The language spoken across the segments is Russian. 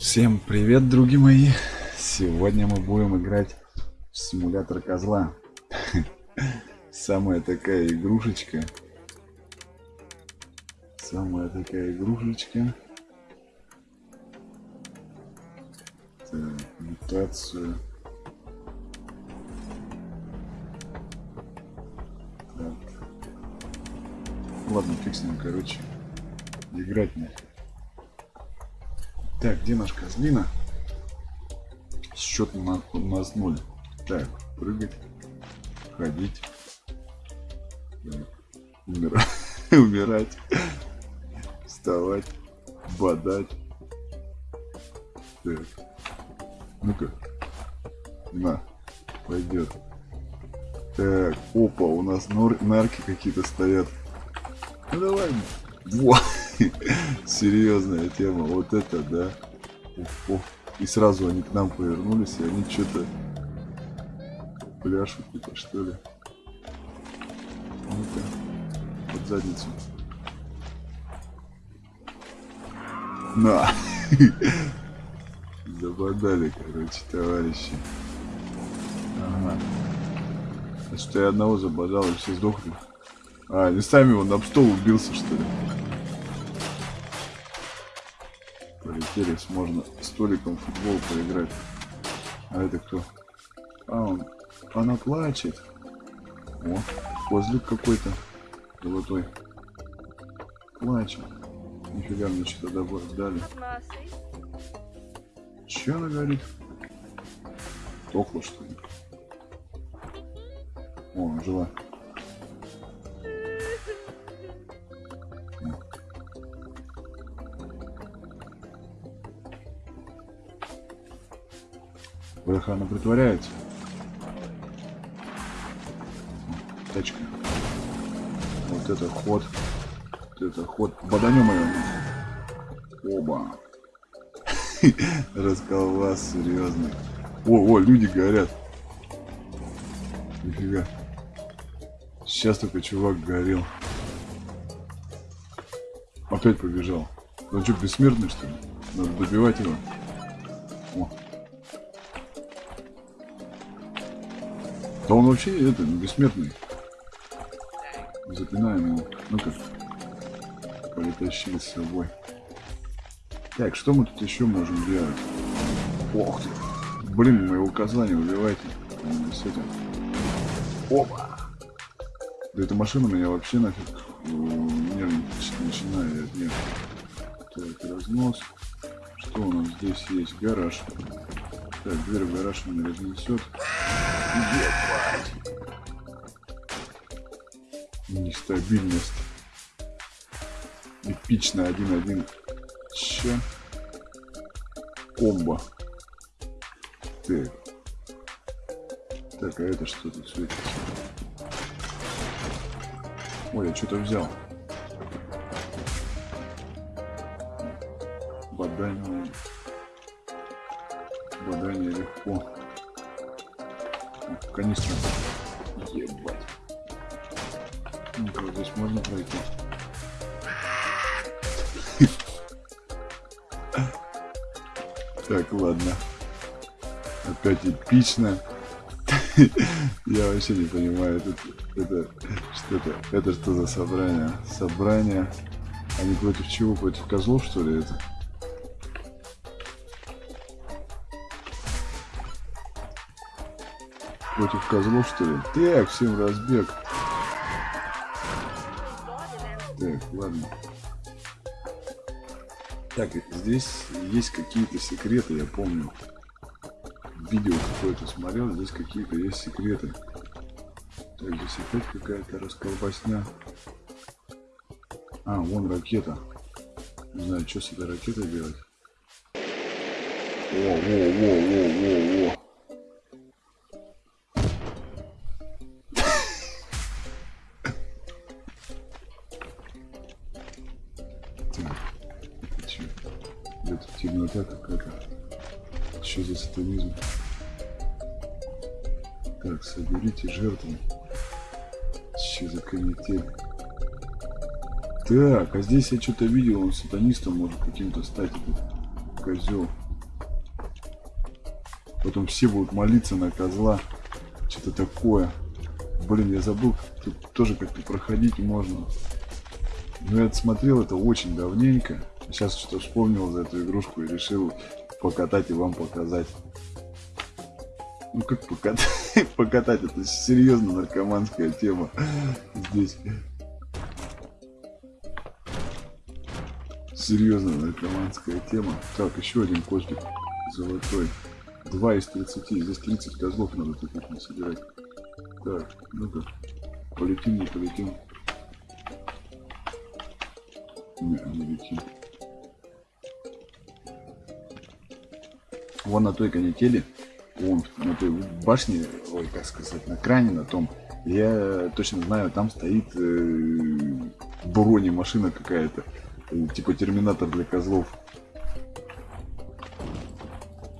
Всем привет, други мои! Сегодня мы будем играть в симулятор козла. Самая такая игрушечка. Самая такая игрушечка. Так, мутацию. Так. Ладно, фиг с ним, короче. Играть нахер. Так, где наш козлина? Счет на, у нас ноль. Так, прыгать, ходить, так, умирать, умирать, вставать, бодать. Так, ну-ка, на, пойдет. Так, опа, у нас нор нарки какие-то стоят. Ну давай, во. Серьезная тема. Вот это, да. И сразу они к нам повернулись, и они что-то пляшут, это что ли. Ну-ка, под задницу. На! Забодали, короче, товарищи. Ага. Значит, я одного забодал, и все сдохли. А, они сами он об стол убился, что ли? Полетели, можно столиком футбол поиграть. А это кто? А, он, она плачет. О, козлик какой-то золотой. Плачет. Нифига мне что-то дали. Че она говорит? Тохла что ли? О, жила. Бляха, она притворяется. Тачка. Вот это ход. Вот это ход. Боданем ее. Оба. Расколбас серьезный. О, о, люди горят. Нифига. Сейчас только чувак горел. Опять побежал. Он что, бессмертный что ли? Надо добивать его. О. Да он вообще это, бессмертный. Запинаем его. Ну-ка. Притащили с собой. Так, что мы тут еще можем делать? Ох ты. Блин, моего козла не убивайте. С этим. Опа! Да эта машина меня вообще нафиг э, нервничать начинает. Нет. Так, разнос. Что у нас здесь есть? Гараж. Так, дверь в гараж не разнесет. Нестабильность. Эпично 1-1. Че? Комбо. Так. Так, а это что тут светится? Ой, я что-то взял. Бадание. Бадание легко канистра. Ебать. Ну-ка, здесь можно пройти. Так, ладно. Опять эпично. Я вообще не понимаю, это, это что это, это что за собрание? Собрание. Они против чего? Против козлов, что ли, это? Против козлов, что ли? Так, всем разбег. Так, ладно. Так, здесь есть какие-то секреты, я помню. Видео какое-то смотрел, здесь какие-то есть секреты. Так, здесь опять какая-то расколбасня. А, вон ракета. Не знаю, что с этой ракетой делать. О, во, во, во, во, во. Темнота какая-то. Что за сатанизм? Так, соберите жертву. Что за канитель? Так, а здесь я что-то видел, он сатанистом может каким-то стать, этот козел. Потом все будут молиться на козла. Что-то такое. Блин, я забыл, тут тоже как-то проходить можно. Но я смотрел это очень давненько. Сейчас что-то вспомнил за эту игрушку и решил покатать и вам показать. Ну как покатать? покатать, это серьезно наркоманская тема здесь. Серьезно наркоманская тема. Так, еще один костик золотой. 2 из 30. Здесь 30 козлов надо таких собирать. Так, ну-ка. Полетим, не полетим. Не, не летим. Вон на той канители, вон на той башне, ой, как сказать, на кране на том, я точно знаю, там стоит э, бронемашина какая-то, э, типа терминатор для козлов.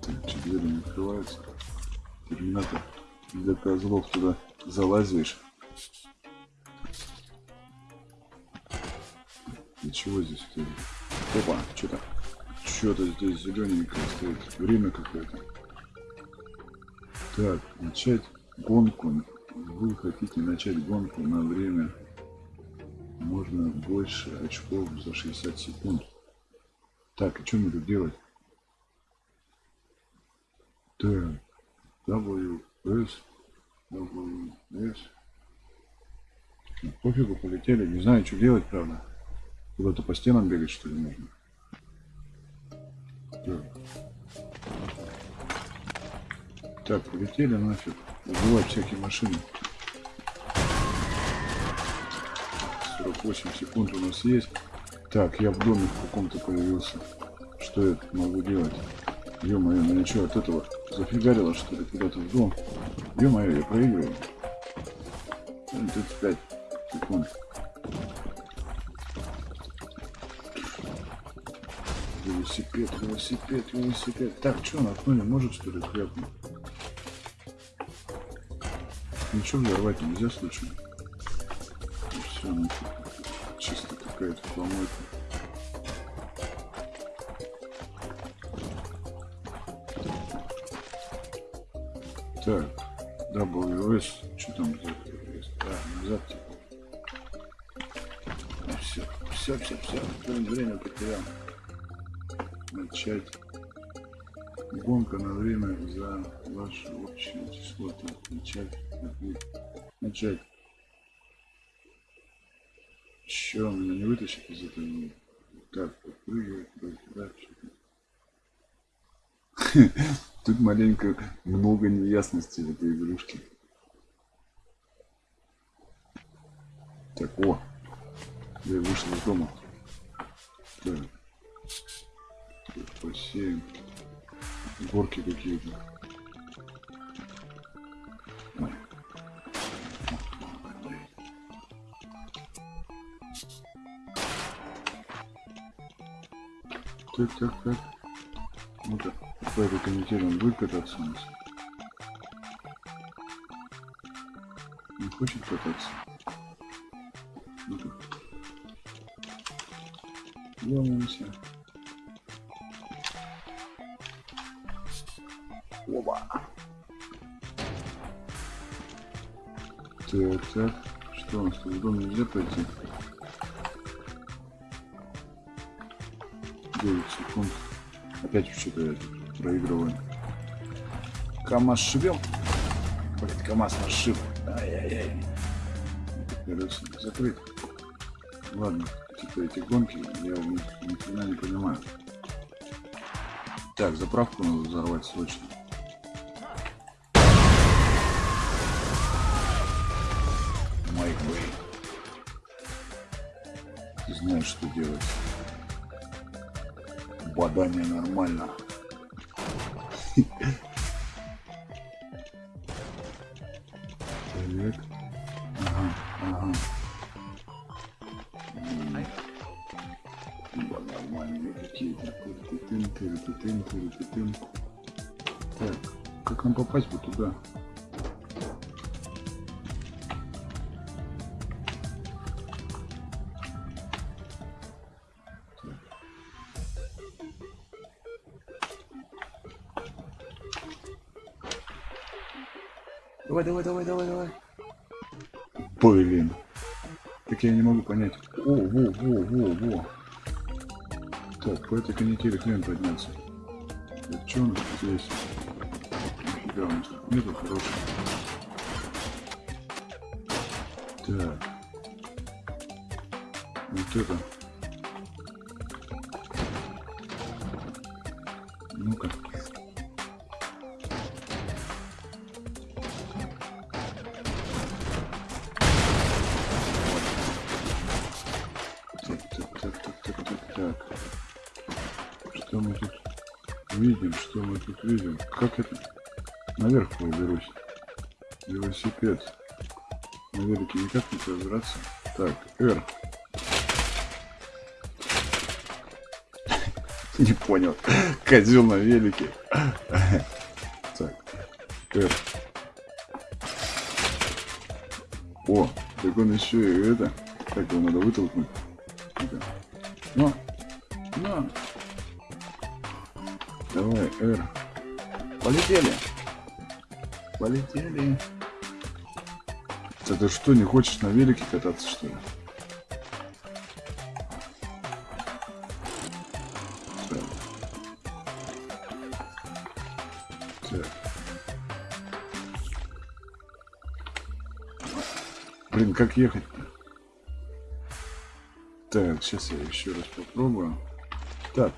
Так, двери не открываются? Терминатор для козлов туда залазишь. И чего здесь? Опа, что-то что-то здесь зелененькое стоит. Время какое-то. Так, начать гонку. Вы хотите начать гонку на время. Можно больше очков за 60 секунд. Так, и что мне тут делать? Так, W, S, W, S. Пофигу, полетели. Не знаю, что делать, правда. Куда-то по стенам бегать, что ли, можно? Так. Полетели нафиг. Убивать всякие машины. 48 секунд у нас есть. Так, я в доме в каком-то появился. Что я могу делать? Ё-моё, меня что, от этого зафигарило, что ли, куда-то в дом? Ё-моё, я проигрываю. 35 секунд. Велосипед, велосипед, велосипед. Так, что, на окно не может, что ли, хряпнуть? Ничего взорвать нельзя случайно. Все, ну, чисто какая-то помойка. Так, WS, что там за А, назад типа. все, все, все, все, время потерял начать гонка на время за ваше общее число. Так, начать. Начать. Че, меня не вытащит из этого? Так, подпрыгивать, да, Тут маленько много неясностей в этой игрушке. Так, о! Я вышел из дома. Так бассейн. Горки какие-то. Так, так, так. Вот по этой он будет кататься у нас. Не хочет кататься. Ну-ка. Ломаемся. Оба. Так, так. Что у нас тут в дом нельзя пойти? 9 секунд. Опять что-то проигрываем. КамАЗ шибем. Блять, КамАЗ нас шиб. Ай-яй-яй. Закрыть. Ладно, типа эти гонки я ни, ни хрена не понимаю. Так, заправку надо взорвать срочно. Знаешь, что делать. Бадание нормально. Так. Ага, ага. Нормальные какие-то. Так, как нам попасть бы туда? Давай, давай, давай, давай, давай. Блин. Так я не могу понять. О, во, во, во, во. Так, по этой канители хрен подняться. Так, что у нас здесь? Нифига, у нас тут нету хорошего. Так. Вот это. Ну-ка. Видим? Что мы тут видим? Как это? Наверх выберусь. Велосипед. На никак не забраться. Так, R. Не понял. Козел на велике. Так. R. О, так он еще и это. Так, его надо вытолкнуть. Ну, ну. Давай, R. Полетели. Полетели. Да ты что, не хочешь на велике кататься, что ли? Блин, как ехать-то? Так, сейчас я еще раз попробую. Так.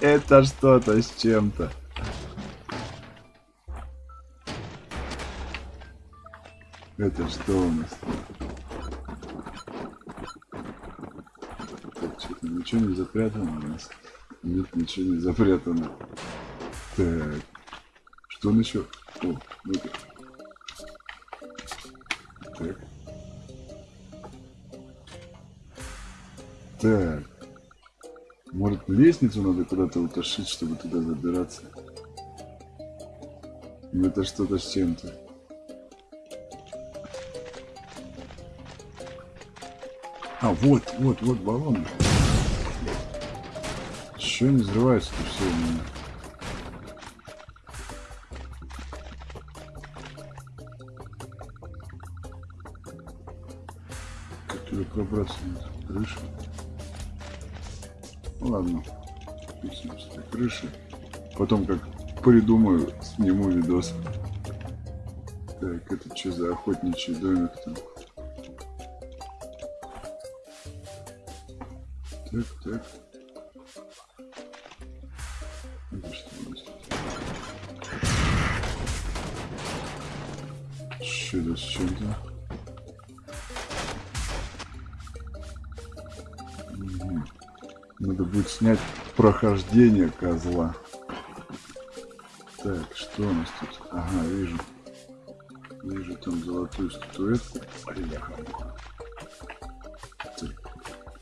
Это что-то с чем-то. Это что у нас? Так, что-то ничего не запрятано у нас. Нет, ничего не запрятано. Так. Что он еще? О, ну-ка. Так. Так. Может, лестницу надо куда-то утащить, чтобы туда забираться? Ну, это что-то с чем-то. А, вот, вот, вот баллон. Еще не взрывается-то все у меня. Как туда пробраться на крышу? Ну ладно, крыши. Потом как придумаю, сниму видос. Так, это что за охотничий домик там? Так, так. Это что у с чем-то? Надо будет снять прохождение козла. Так, что у нас тут? Ага, вижу. Вижу там золотую статуэтку.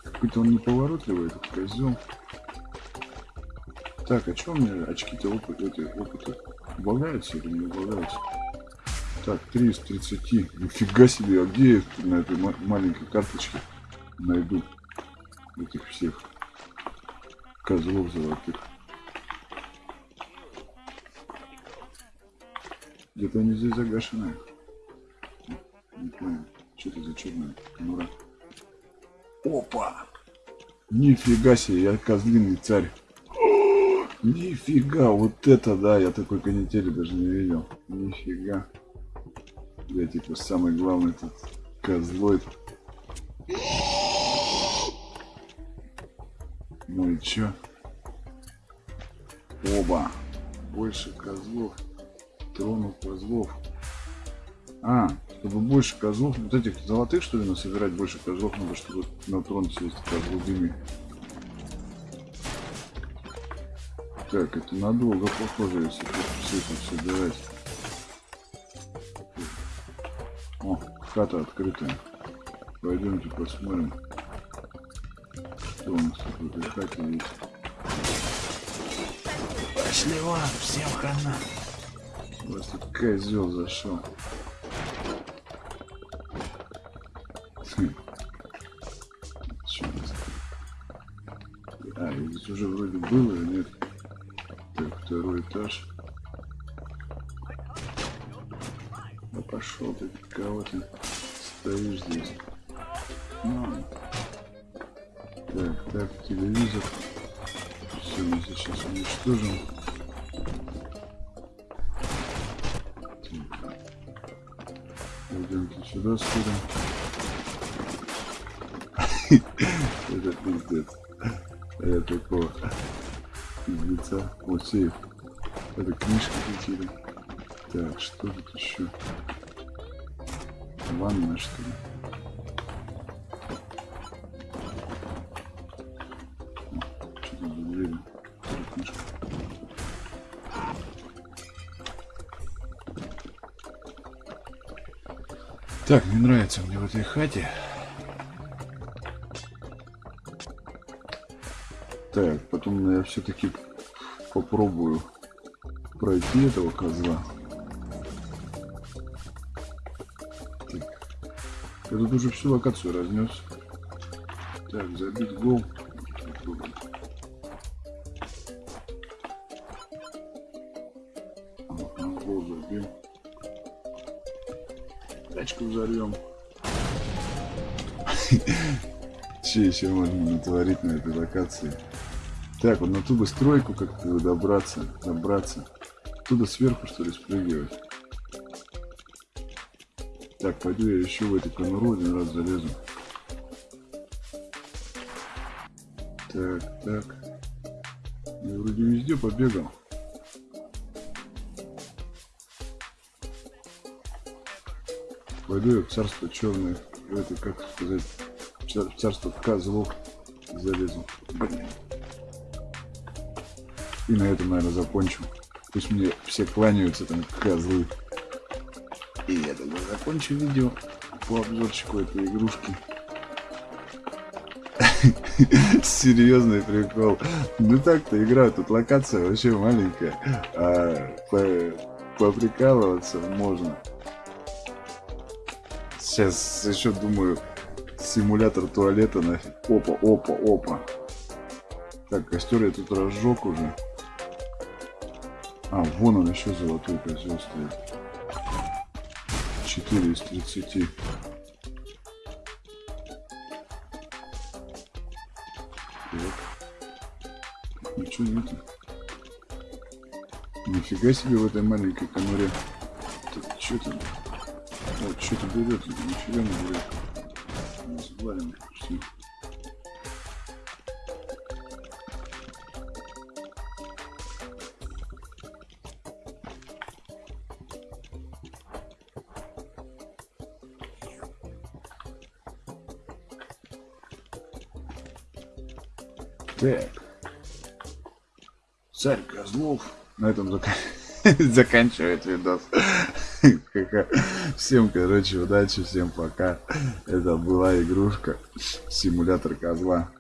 Какой-то он неповоротливый, этот козел. Так, а что у меня очки-то опыт, эти, опыта убавляются или не убавляются? Так, 3 из 30. Нифига себе, а где я на этой ма- маленькой карточке найду этих всех козлов золотых? Где-то они здесь загашены. Не понял. Что это за черная конура? Опа! Нифига себе, я козлиный царь. О, Нифига, вот это да, я такой канители даже не видел. Нифига. Я типа самый главный тут козлоид. Ну и чё? Оба. Больше козлов. Тронут козлов. А, чтобы больше козлов, вот этих золотых, что ли, насобирать больше козлов надо, чтобы на трон сесть козлубыми. Так, это надолго похоже, если тут все это собирать. О, хата открытая. Пойдемте посмотрим, что у нас тут есть. Пошли вон, всем хана. Вас тут козел зашел. Хм. А, здесь уже вроде было, или нет? Так, второй этаж. Да пошел ты, кого ты стоишь здесь? Ну. Так, так, телевизор. Все, мы здесь сейчас уничтожим. Пойдемте сюда сходим. Это пиздец. Я такого пиздеца. Вот сейф. Это книжки какие-то. Так, что тут еще? Ванна, что ли? Так, не нравится мне в этой хате. Так, потом я все-таки попробую пройти этого козла. Так. Я тут уже всю локацию разнес. Так, забить гол. Гол забил. Тачку взорвем. Че еще можно натворить на этой локации? Так, вот на ту бы стройку как-то добраться, добраться. Оттуда сверху, что ли, спрыгивать. Так, пойду я еще в эту конуру один раз залезу. Так, так. Я вроде везде побегал. Пойду я в царство черное. Это, как сказать, в царство козлов залезу. И на этом, наверное, закончу. Пусть мне все кланяются там козлы. И я тогда закончу видео по обзорчику этой игрушки. Серьезный прикол. Ну так-то игра, тут локация вообще маленькая. А по поприкалываться можно. Сейчас еще думаю, симулятор туалета нафиг. Опа, опа, опа. Так, костер я тут разжег уже. А, вон он еще золотой козел стоит. 4 из 30. Так. Ничего нету. Нифига себе в этой маленькой конуре. Так, что там? Вот, что-то берет, нифига не берет. Завалим, все. Так. Царь Козлов. На этом зак... заканчивает видос. Всем, короче, удачи, всем пока. Это была игрушка. Симулятор козла.